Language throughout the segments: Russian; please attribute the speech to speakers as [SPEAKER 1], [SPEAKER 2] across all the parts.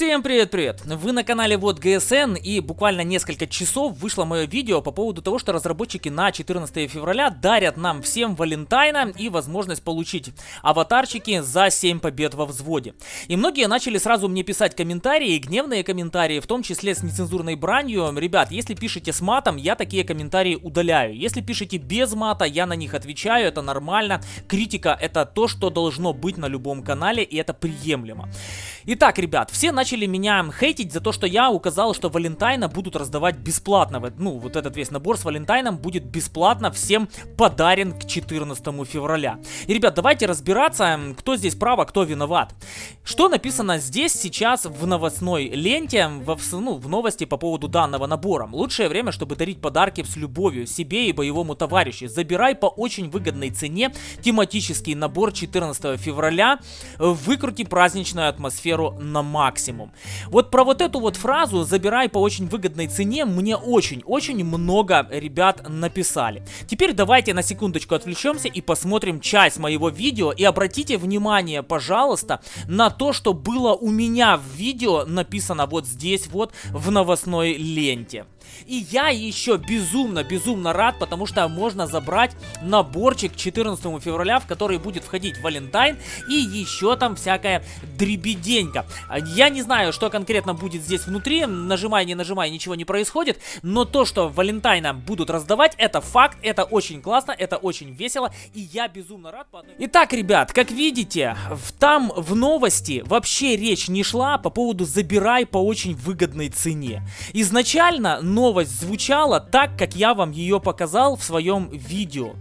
[SPEAKER 1] Всем привет-привет! Вы на канале Вот ГСН и буквально несколько часов вышло мое видео по поводу того, что разработчики на 14 февраля дарят нам всем Валентайна и возможность получить аватарчики за 7 побед во взводе. И многие начали сразу мне писать комментарии, гневные комментарии, в том числе с нецензурной бранью. Ребят, если пишете с матом, я такие комментарии удаляю. Если пишете без мата, я на них отвечаю, это нормально. Критика это то, что должно быть на любом канале и это приемлемо. Итак, ребят, все начали меня хейтить за то, что я указал, что Валентайна будут раздавать бесплатно. Ну, вот этот весь набор с Валентайном будет бесплатно всем подарен к 14 февраля. И, ребят, давайте разбираться, кто здесь прав, а кто виноват. Что написано здесь сейчас в новостной ленте, в, ну, в новости по поводу данного набора. Лучшее время, чтобы дарить подарки с любовью себе и боевому товарищу. Забирай по очень выгодной цене тематический набор 14 февраля. Выкрути праздничную атмосферу на максимум. Вот про вот эту вот фразу «забирай по очень выгодной цене» мне очень-очень много ребят написали. Теперь давайте на секундочку отвлечемся и посмотрим часть моего видео. И обратите внимание, пожалуйста, на то, что было у меня в видео написано вот здесь вот в новостной ленте. И я еще безумно-безумно рад, потому что можно забрать наборчик 14 февраля, в который будет входить Валентайн и еще там всякая дребеденька. Я не знаю, что конкретно будет здесь внутри, нажимай, не нажимай, ничего не происходит, но то, что Валентайна будут раздавать, это факт, это очень классно, это очень весело, и я безумно рад. По. Итак, ребят, как видите, в, там в новости вообще речь не шла по поводу забирай по очень выгодной цене. Изначально новость звучала так, как я вам ее показал в своем видео.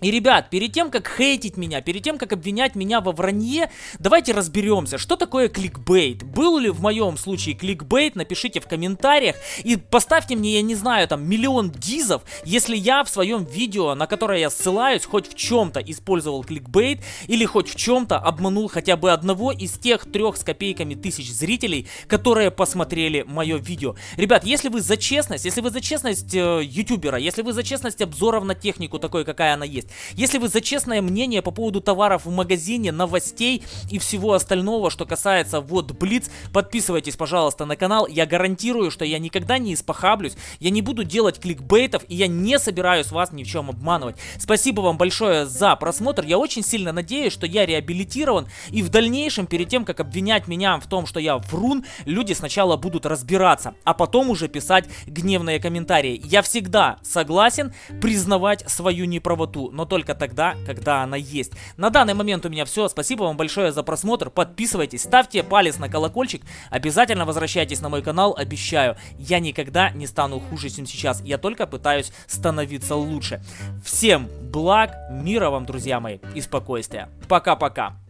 [SPEAKER 1] И, ребят, перед тем, как хейтить меня, перед тем, как обвинять меня во вранье, давайте разберемся, что такое кликбейт. Был ли в моем случае кликбейт, напишите в комментариях и поставьте мне, я не знаю, там, миллион дизов, если я в своем видео, на которое я ссылаюсь, хоть в чем-то использовал кликбейт или хоть в чем-то обманул хотя бы одного из тех трех с копейками тысяч зрителей, которые посмотрели мое видео. Ребят, если вы за честность, если вы за честность э, ютубера, если вы за честность обзоров на технику такой, какая она есть, есть. Если вы за честное мнение по поводу товаров в магазине, новостей и всего остального, что касается вот Блиц, подписывайтесь, пожалуйста, на канал. Я гарантирую, что я никогда не испохаблюсь, я не буду делать кликбейтов и я не собираюсь вас ни в чем обманывать. Спасибо вам большое за просмотр. Я очень сильно надеюсь, что я реабилитирован и в дальнейшем, перед тем, как обвинять меня в том, что я врун, люди сначала будут разбираться, а потом уже писать гневные комментарии. Я всегда согласен признавать свою неправоту, но только тогда, когда она есть. На данный момент у меня все. Спасибо вам большое за просмотр. Подписывайтесь, ставьте палец на колокольчик. Обязательно возвращайтесь на мой канал, обещаю. Я никогда не стану хуже, чем сейчас. Я только пытаюсь становиться лучше. Всем благ, мира вам, друзья мои, и спокойствия. Пока-пока.